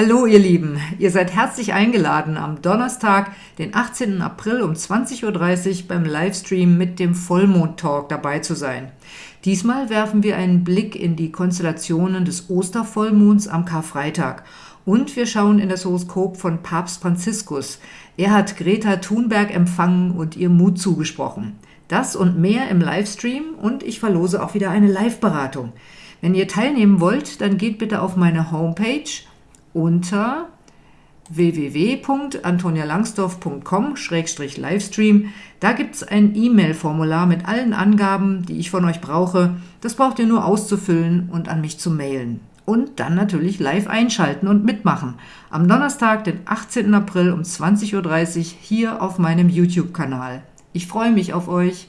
Hallo ihr Lieben, ihr seid herzlich eingeladen, am Donnerstag, den 18. April um 20.30 Uhr beim Livestream mit dem Vollmond-Talk dabei zu sein. Diesmal werfen wir einen Blick in die Konstellationen des Ostervollmonds am Karfreitag und wir schauen in das Horoskop von Papst Franziskus. Er hat Greta Thunberg empfangen und ihr Mut zugesprochen. Das und mehr im Livestream und ich verlose auch wieder eine Live-Beratung. Wenn ihr teilnehmen wollt, dann geht bitte auf meine Homepage unter www.antonialangsdorf.com-livestream. Da gibt es ein E-Mail-Formular mit allen Angaben, die ich von euch brauche. Das braucht ihr nur auszufüllen und an mich zu mailen. Und dann natürlich live einschalten und mitmachen. Am Donnerstag, den 18. April um 20.30 Uhr hier auf meinem YouTube-Kanal. Ich freue mich auf euch.